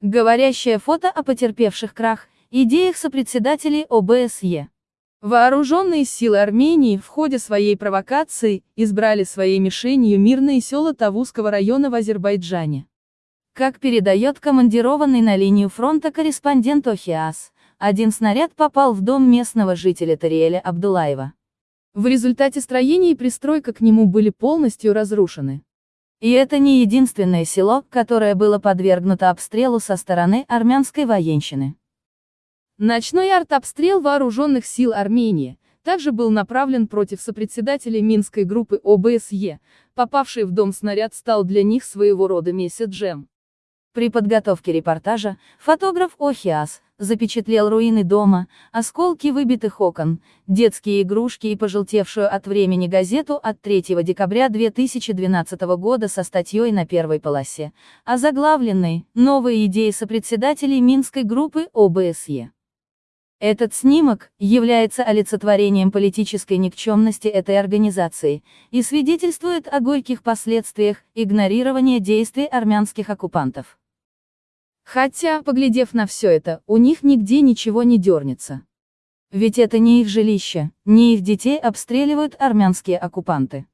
Говорящее фото о потерпевших крах, идеях сопредседателей ОБСЕ. Вооруженные силы Армении в ходе своей провокации избрали своей мишенью мирные села Тавузского района в Азербайджане. Как передает командированный на линию фронта корреспондент ОХИАС, один снаряд попал в дом местного жителя Тариэля Абдулаева. В результате строение и пристройка к нему были полностью разрушены. И это не единственное село, которое было подвергнуто обстрелу со стороны армянской военщины. Ночной артобстрел вооруженных сил Армении также был направлен против сопредседателей Минской группы ОБСЕ, попавший в дом снаряд стал для них своего рода месседжем. При подготовке репортажа, фотограф Охиас запечатлел руины дома, осколки выбитых окон, детские игрушки и пожелтевшую от времени газету от 3 декабря 2012 года со статьей на первой полосе, озаглавленной «Новые идеи сопредседателей Минской группы ОБСЕ». Этот снимок является олицетворением политической никчемности этой организации и свидетельствует о горьких последствиях игнорирования действий армянских оккупантов. Хотя, поглядев на все это, у них нигде ничего не дернется. Ведь это не их жилище, не их детей обстреливают армянские оккупанты.